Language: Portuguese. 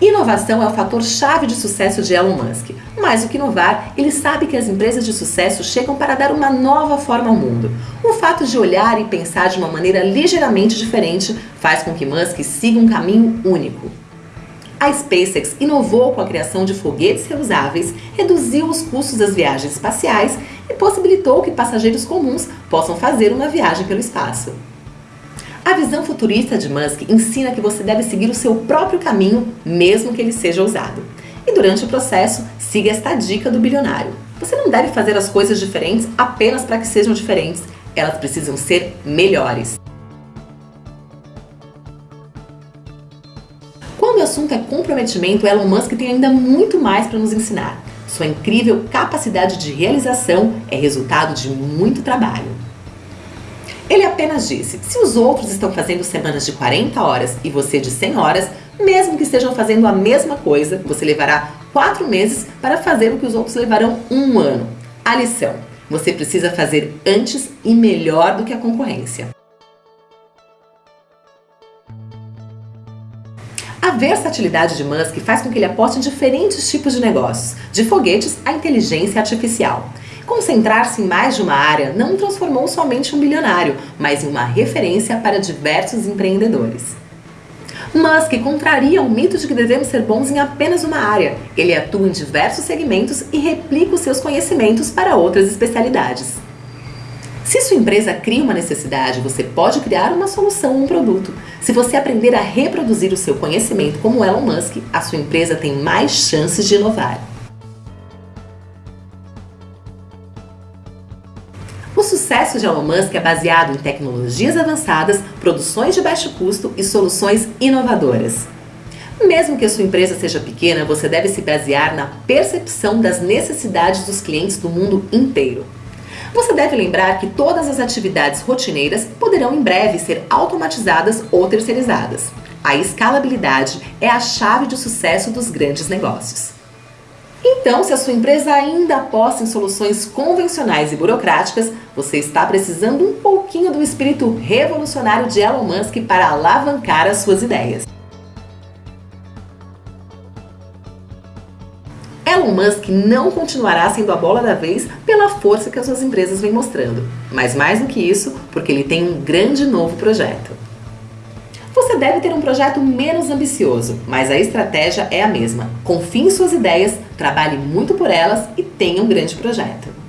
Inovação é o fator chave de sucesso de Elon Musk. Mais do que inovar, ele sabe que as empresas de sucesso chegam para dar uma nova forma ao mundo. O fato de olhar e pensar de uma maneira ligeiramente diferente faz com que Musk siga um caminho único. A SpaceX inovou com a criação de foguetes reusáveis, reduziu os custos das viagens espaciais e possibilitou que passageiros comuns possam fazer uma viagem pelo espaço. A visão futurista de Musk ensina que você deve seguir o seu próprio caminho, mesmo que ele seja ousado. E durante o processo, siga esta dica do bilionário. Você não deve fazer as coisas diferentes apenas para que sejam diferentes, elas precisam ser melhores. Quando o assunto é comprometimento, Elon Musk tem ainda muito mais para nos ensinar. Sua incrível capacidade de realização é resultado de muito trabalho. Ele apenas disse, se os outros estão fazendo semanas de 40 horas e você de 100 horas, mesmo que estejam fazendo a mesma coisa, você levará 4 meses para fazer o que os outros levarão um ano. A lição, você precisa fazer antes e melhor do que a concorrência. A versatilidade de Musk faz com que ele aposte em diferentes tipos de negócios, de foguetes à inteligência artificial. Concentrar-se em mais de uma área não transformou somente um bilionário, mas em uma referência para diversos empreendedores. Musk contraria o mito de que devemos ser bons em apenas uma área. Ele atua em diversos segmentos e replica os seus conhecimentos para outras especialidades. Se sua empresa cria uma necessidade, você pode criar uma solução ou um produto. Se você aprender a reproduzir o seu conhecimento como Elon Musk, a sua empresa tem mais chances de inovar. O sucesso de Elon Musk é baseado em tecnologias avançadas, produções de baixo custo e soluções inovadoras. Mesmo que a sua empresa seja pequena, você deve se basear na percepção das necessidades dos clientes do mundo inteiro. Você deve lembrar que todas as atividades rotineiras poderão em breve ser automatizadas ou terceirizadas. A escalabilidade é a chave de sucesso dos grandes negócios. Então, se a sua empresa ainda aposta em soluções convencionais e burocráticas, você está precisando um pouquinho do espírito revolucionário de Elon Musk para alavancar as suas ideias. Elon Musk não continuará sendo a bola da vez pela força que as suas empresas vêm mostrando, mas mais do que isso, porque ele tem um grande novo projeto. Você deve ter um projeto menos ambicioso, mas a estratégia é a mesma. Confie em suas ideias, trabalhe muito por elas e tenha um grande projeto.